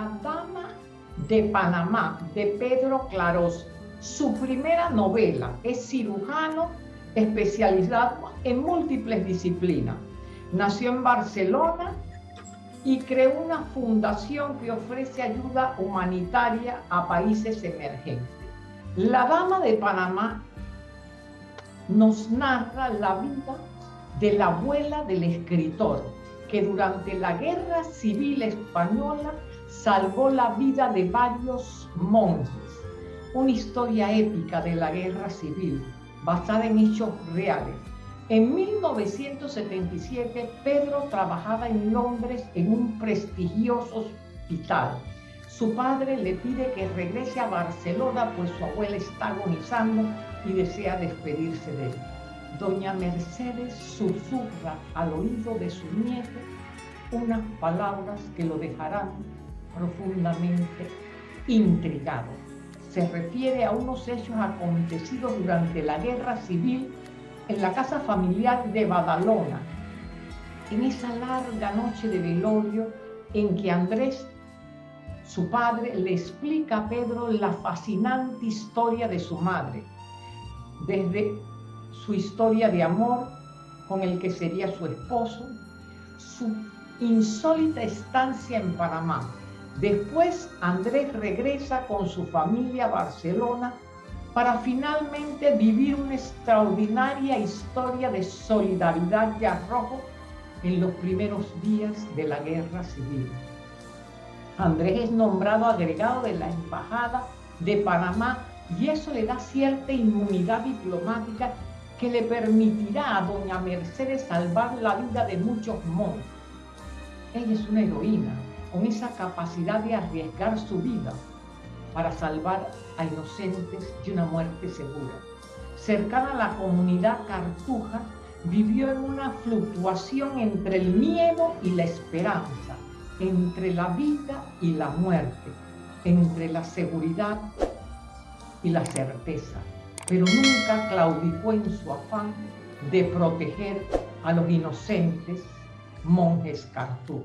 La Dama de Panamá, de Pedro Clarós. Su primera novela es cirujano especializado en múltiples disciplinas. Nació en Barcelona y creó una fundación que ofrece ayuda humanitaria a países emergentes. La Dama de Panamá nos narra la vida de la abuela del escritor, que durante la Guerra Civil Española salvó la vida de varios monjes. Una historia épica de la Guerra Civil, basada en hechos reales. En 1977, Pedro trabajaba en Londres en un prestigioso hospital. Su padre le pide que regrese a Barcelona, pues su abuela está agonizando y desea despedirse de él doña Mercedes susurra al oído de su nieto unas palabras que lo dejarán profundamente intrigado. Se refiere a unos hechos acontecidos durante la guerra civil en la casa familiar de Badalona, en esa larga noche de velorio en que Andrés, su padre, le explica a Pedro la fascinante historia de su madre, desde su historia de amor con el que sería su esposo, su insólita estancia en Panamá. Después Andrés regresa con su familia a Barcelona para finalmente vivir una extraordinaria historia de solidaridad y arrojo en los primeros días de la guerra civil. Andrés es nombrado agregado de la Embajada de Panamá y eso le da cierta inmunidad diplomática que le permitirá a doña Mercedes salvar la vida de muchos monjes. Ella es una heroína con esa capacidad de arriesgar su vida para salvar a inocentes de una muerte segura. Cercana a la comunidad cartuja, vivió en una fluctuación entre el miedo y la esperanza, entre la vida y la muerte, entre la seguridad y la certeza pero nunca claudicó en su afán de proteger a los inocentes monjes cartú.